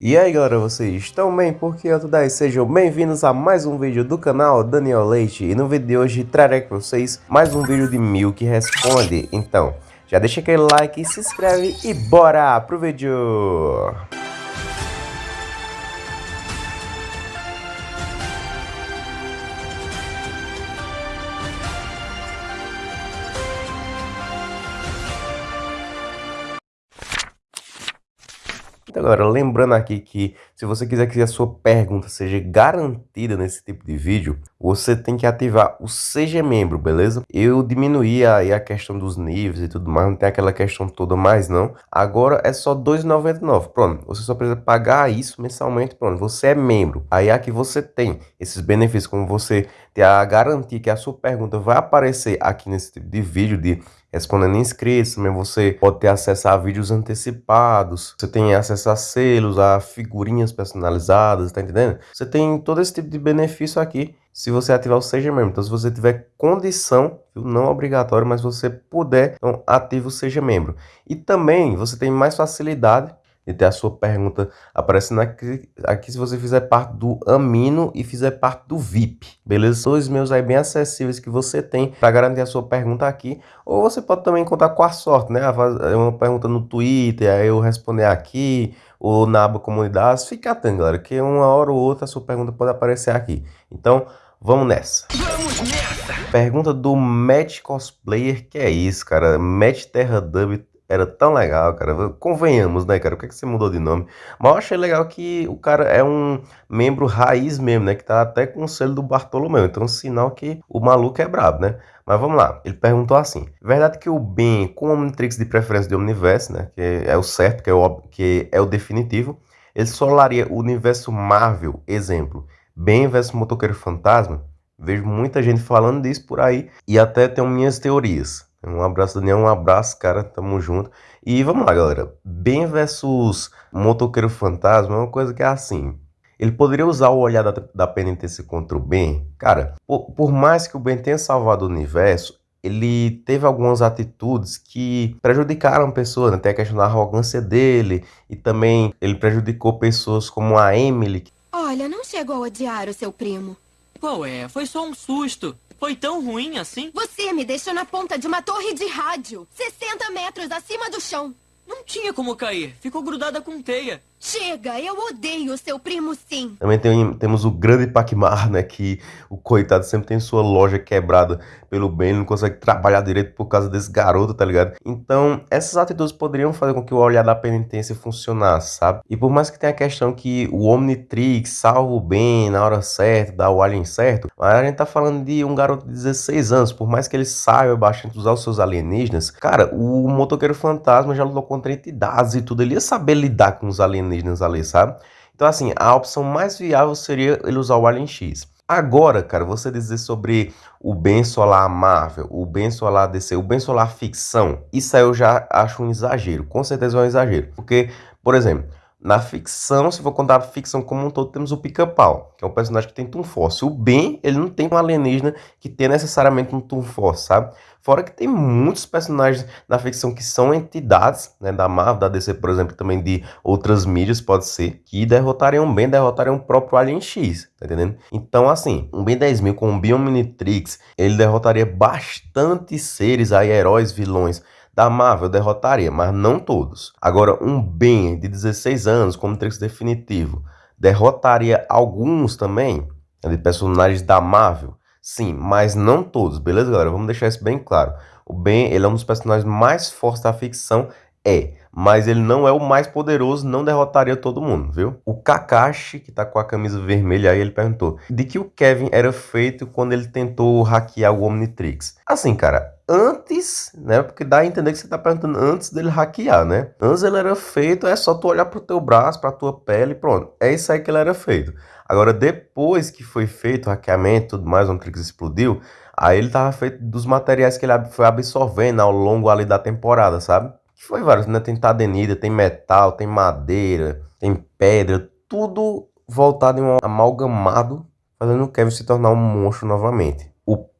E aí galera, vocês estão bem? Porque eu daí, sejam bem-vindos a mais um vídeo do canal Daniel Leite E no vídeo de hoje trarei para vocês mais um vídeo de Mil que responde Então, já deixa aquele like, se inscreve e bora pro vídeo! Galera, lembrando aqui que se você quiser que a sua pergunta seja garantida nesse tipo de vídeo, você tem que ativar o Seja Membro, beleza? Eu diminuí aí a questão dos níveis e tudo mais, não tem aquela questão toda mais não. Agora é só R$ 2,99. Pronto, você só precisa pagar isso mensalmente, pronto, você é membro. Aí aqui você tem esses benefícios, como você ter a garantia que a sua pergunta vai aparecer aqui nesse tipo de vídeo de respondendo inscritos, também você pode ter acesso a vídeos antecipados, você tem acesso a selos, a figurinhas personalizadas, tá entendendo? Você tem todo esse tipo de benefício aqui se você ativar o Seja Membro. Então, se você tiver condição, não obrigatório, mas você puder, então ativa o Seja Membro. E também você tem mais facilidade de ter a sua pergunta aparecendo aqui, aqui se você fizer parte do Amino e fizer parte do VIP, beleza? Dois meus aí bem acessíveis que você tem para garantir a sua pergunta aqui, ou você pode também contar com a sorte, né? É uma pergunta no Twitter, aí eu responder aqui, ou na aba comunidades, fica atento, galera, que uma hora ou outra a sua pergunta pode aparecer aqui. Então, vamos nessa! Vamos nessa! Pergunta do Match Cosplayer, que é isso, cara? Match Terra Dub era tão legal, cara. Convenhamos, né, cara? Por que, é que você mudou de nome? Mas eu achei legal que o cara é um membro raiz mesmo, né? Que tá até com o selo do Bartolomeu. Então, sinal que o maluco é brabo, né? Mas vamos lá. Ele perguntou assim: Verdade que o Ben com o Omnitrix de preferência de Omniverse, né? Que é o certo, que é o, que é o definitivo. Ele solaria o universo Marvel, exemplo. Ben versus Motoqueiro Fantasma. Vejo muita gente falando disso por aí. E até tenho minhas teorias. Um abraço, Daniel. Um abraço, cara. Tamo junto. E vamos lá, galera. Ben versus Motoqueiro Fantasma é uma coisa que é assim. Ele poderia usar o olhar da, da penitência contra o Ben. Cara, por, por mais que o Ben tenha salvado o universo, ele teve algumas atitudes que prejudicaram pessoas, né? Tem a questão da arrogância dele e também ele prejudicou pessoas como a Emily. Olha, não chegou a odiar o seu primo. Qual é? Foi só um susto. Foi tão ruim assim? Você me deixou na ponta de uma torre de rádio, 60 metros acima do chão. Não tinha como cair. Ficou grudada com teia. Chega, eu odeio seu primo sim. Também tem, temos o grande Pacmar, né? Que o coitado sempre tem sua loja quebrada pelo bem, não consegue trabalhar direito por causa desse garoto, tá ligado? Então, essas atitudes poderiam fazer com que o olhar da penitência funcionasse, sabe? E por mais que tenha a questão que o Omnitrix salva o bem na hora certa, dá o alien certo, mas a gente tá falando de um garoto de 16 anos, por mais que ele saiba bastante usar os seus alienígenas, cara, o motoqueiro fantasma já lutou contra entidades e tudo, ele ia saber lidar com os alienígenas alienígenas ali, sabe? Então, assim, a opção mais viável seria ele usar o Alien X. Agora, cara, você dizer sobre o bem solar Marvel, o bem solar DC, o bem solar ficção, isso aí eu já acho um exagero. Com certeza é um exagero. Porque, por exemplo, na ficção, se for contar a ficção como um todo, temos o Pica-Pau, que é um personagem que tem Toon Force. O Ben, ele não tem um alienígena que tenha necessariamente um Toon Force, sabe? Fora que tem muitos personagens na ficção que são entidades, né, da Marvel, da DC, por exemplo, também de outras mídias, pode ser, que derrotariam bem, derrotariam o próprio Alien X, tá entendendo? Então, assim, um Ben 10 mil com um Biominitrix, ele derrotaria bastante seres aí, heróis, vilões, da Marvel derrotaria, mas não todos. Agora, um Ben de 16 anos, como Trix definitivo, derrotaria alguns também, de personagens da Marvel? Sim, mas não todos, beleza, galera? Vamos deixar isso bem claro. O Ben, ele é um dos personagens mais fortes da ficção, é, mas ele não é o mais poderoso, não derrotaria todo mundo, viu? O Kakashi, que tá com a camisa vermelha aí, ele perguntou de que o Kevin era feito quando ele tentou hackear o Omnitrix. Assim, cara, antes, né? Porque dá a entender que você tá perguntando antes dele hackear, né? Antes ele era feito, é só tu olhar pro teu braço, pra tua pele, pronto. É isso aí que ele era feito. Agora, depois que foi feito o hackeamento e tudo mais, o Omnitrix explodiu, aí ele tava feito dos materiais que ele foi absorvendo ao longo ali da temporada, sabe? Que foi vários, né? Tem tadenida, tem metal, tem madeira, tem pedra, tudo voltado em um amalgamado, fazendo o Kevin se tornar um monstro novamente.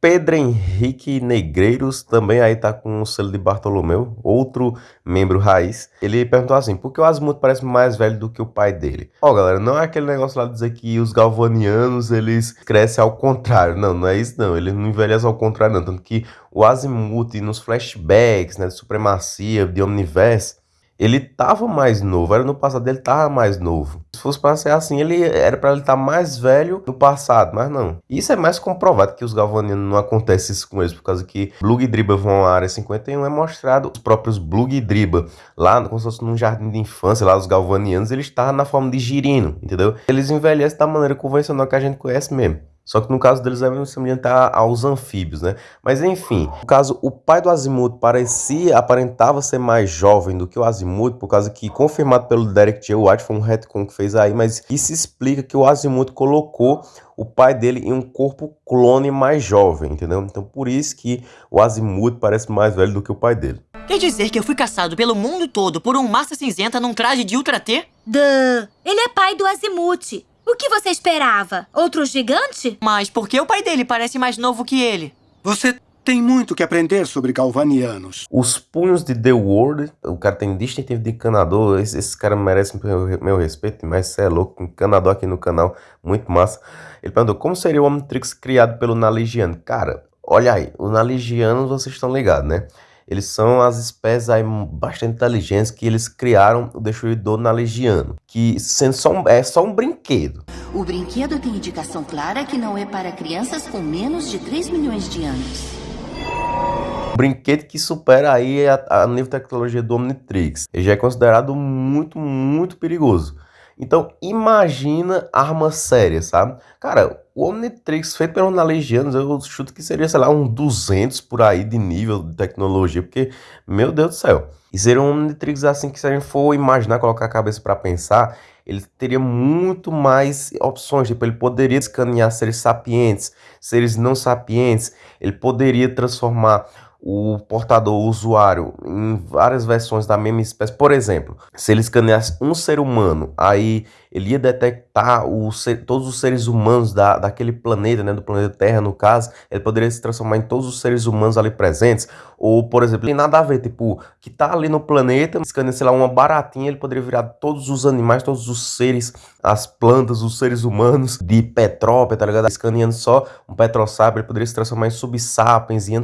Pedro Henrique Negreiros também aí tá com o selo de Bartolomeu, outro membro raiz. Ele perguntou assim, por que o Azimuth parece mais velho do que o pai dele? Ó, galera, não é aquele negócio lá de dizer que os galvanianos, eles crescem ao contrário. Não, não é isso não. Ele não envelhece ao contrário não. Tanto que o Azimuth nos flashbacks, né, de supremacia, de Omniverse, ele tava mais novo, era no passado ele tava mais novo. Se fosse para ser assim, ele era para ele estar tá mais velho no passado, mas não. Isso é mais comprovado que os galvanianos não acontece isso com eles, por causa que Blug e Driba vão à área 51 é mostrado os próprios Blug e Driba lá, como se fosse num jardim de infância, lá os galvanianos, eles estavam na forma de girino, entendeu? Eles envelhecem da maneira convencional que a gente conhece mesmo. Só que no caso deles é semelhante aos anfíbios, né? Mas enfim, no caso, o pai do Azimuth parecia, aparentava ser mais jovem do que o Azimuth, por causa que, confirmado pelo Derek J. White, foi um retcon que fez aí, mas isso explica que o Azimuth colocou o pai dele em um corpo clone mais jovem, entendeu? Então por isso que o Azimuth parece mais velho do que o pai dele. Quer dizer que eu fui caçado pelo mundo todo por um massa cinzenta num traje de Ultra T? Duh! Ele é pai do Azimuth. O que você esperava? Outro gigante? Mas por que o pai dele parece mais novo que ele? Você tem muito que aprender sobre galvanianos. Os punhos de The World, o cara tem distintivo de encanador, esse, esse cara merece meu, meu respeito, mas você é louco, encanador aqui no canal, muito massa. Ele perguntou, como seria o Omnitrix criado pelo Naligiano? Cara, olha aí, os Naligianos vocês estão ligados, né? Eles são as espécies aí bastante inteligentes que eles criaram o Destruidor Nalegiano, que sendo só um, é só um brinquedo. O brinquedo tem indicação clara que não é para crianças com menos de 3 milhões de anos. Brinquedo que supera aí a, a nível de tecnologia do Omnitrix. Ele já é considerado muito, muito perigoso. Então, imagina arma séria, sabe? Cara, o Omnitrix feito pelo Legianos, eu chuto que seria, sei lá, um 200 por aí de nível de tecnologia, porque, meu Deus do céu. E seria um Omnitrix assim que se a gente for imaginar, colocar a cabeça para pensar, ele teria muito mais opções, tipo, ele poderia escanear seres sapientes, seres não sapientes, ele poderia transformar o portador, o usuário, em várias versões da mesma espécie. Por exemplo, se ele escaneasse um ser humano, aí ele ia detectar o ser, todos os seres humanos da, daquele planeta, né, do planeta Terra, no caso, ele poderia se transformar em todos os seres humanos ali presentes. Ou, por exemplo, tem nada a ver, tipo, que tá ali no planeta, escaneia, sei lá, uma baratinha, ele poderia virar todos os animais, todos os seres, as plantas, os seres humanos de Petrópia, tá ligado? Escaneando só um Petrosapiens, ele poderia se transformar em Subsapiens, em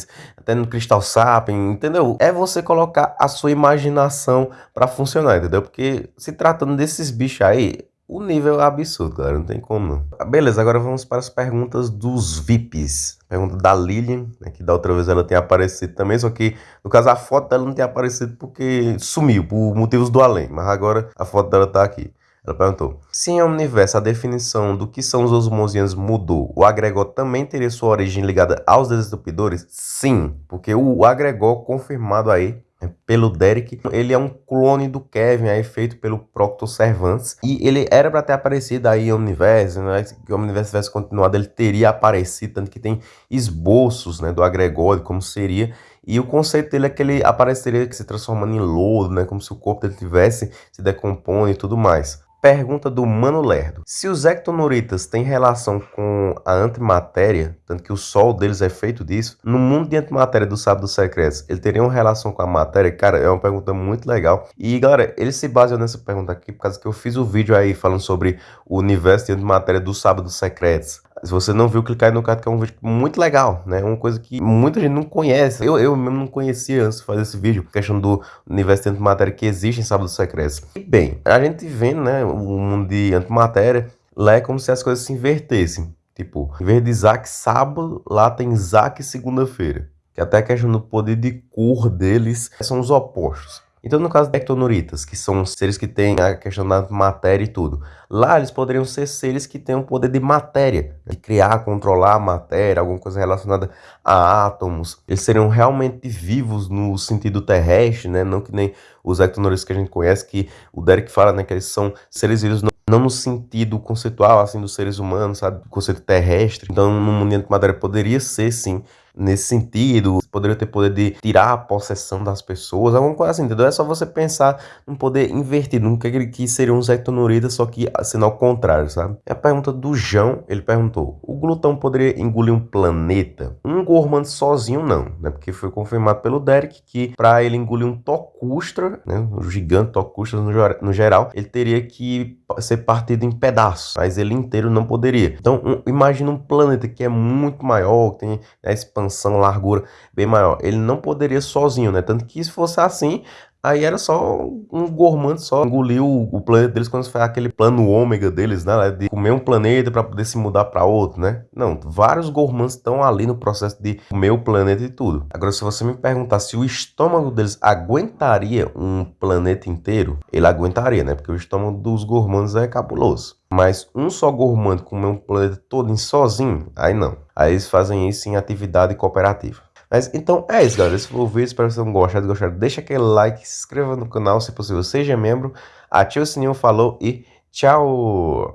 Anthrosapiens, até no Crystal Sapiens, entendeu? É você colocar a sua imaginação para funcionar, entendeu? Porque se tratando desses bichos aí, o nível é absurdo, galera. Não tem como não. Beleza, agora vamos para as perguntas dos VIPs. Pergunta da Lilian, né, que da outra vez ela tem aparecido também, só que no caso a foto dela não tem aparecido porque sumiu, por motivos do além. Mas agora a foto dela tá aqui. Ela perguntou: Se em Omniverse a definição do que são os osmosianos mudou, o agregor também teria sua origem ligada aos desentupidores? Sim, porque o agregor confirmado aí pelo Derek. Ele é um clone do Kevin, aí feito pelo Proctor Servants. E ele era para ter aparecido aí em Omniverse, né? Se o Omniverse tivesse continuado, ele teria aparecido, tanto que tem esboços, né, do agregor, como seria. E o conceito dele é que ele apareceria se transformando em lodo, né, como se o corpo dele tivesse se decompondo e tudo mais. Pergunta do Mano Lerdo. Se os ectonoritas têm relação com a antimatéria, tanto que o sol deles é feito disso, no mundo de antimatéria do Sábado Secreto, ele teria uma relação com a matéria? Cara, é uma pergunta muito legal. E, galera, ele se baseou nessa pergunta aqui por causa que eu fiz o um vídeo aí falando sobre o universo de antimatéria do Sábado Secretos. Se você não viu, clicar aí no card que é um vídeo muito legal, né? Uma coisa que muita gente não conhece. Eu, eu mesmo não conhecia antes de fazer esse vídeo. Questão do universo de antimatéria que existe em Sábados Secretos. E bem, a gente vendo, né? O mundo de antimatéria, lá é como se as coisas se invertessem. Tipo, em vez de Isaac sábado, lá tem Isaac segunda-feira. Que até a questão do poder de cor deles são os opostos. Então, no caso de ectonoritas, que são seres que têm a questão da matéria e tudo, lá eles poderiam ser seres que têm o poder de matéria, de criar, controlar a matéria, alguma coisa relacionada a átomos. Eles seriam realmente vivos no sentido terrestre, né? Não que nem os ectonoritas que a gente conhece, que o Derek fala, né? Que eles são seres vivos não no sentido conceitual, assim, dos seres humanos, sabe? Do conceito terrestre. Então, no mundo de matéria poderia ser, sim, nesse sentido, poderia ter poder de tirar a possessão das pessoas, alguma coisa assim, entendeu? É só você pensar num poder invertido, num que, que seria um Zecto Norida, só que sendo ao contrário, sabe? E a pergunta do João, ele perguntou, o glutão poderia engolir um planeta? Um Gorman sozinho não, né? Porque foi confirmado pelo Derek que para ele engolir um Tocustra, né? Um gigante Tocustra no geral, ele teria que ser partido em pedaços, mas ele inteiro não poderia. Então, um, imagina um planeta que é muito maior, que tem a expansão, largura bem maior. Ele não poderia sozinho, né? Tanto que se fosse assim, Aí era só um gormante só engoliu o, planeta deles quando foi aquele plano ômega deles, né? De comer um planeta para poder se mudar para outro, né? Não, vários gormantes estão ali no processo de comer o planeta e tudo. Agora, se você me perguntar se o estômago deles aguentaria um planeta inteiro, ele aguentaria, né? Porque o estômago dos gormantes é cabuloso. Mas um só gormante comer um planeta todo em sozinho, aí não. Aí eles fazem isso em atividade cooperativa. Mas então é isso, galera. Esse foi o vídeo. Espero que vocês tenham gostado. Gostado, deixa aquele like, se inscreva no canal se possível, seja membro, ative o sininho, falou e tchau!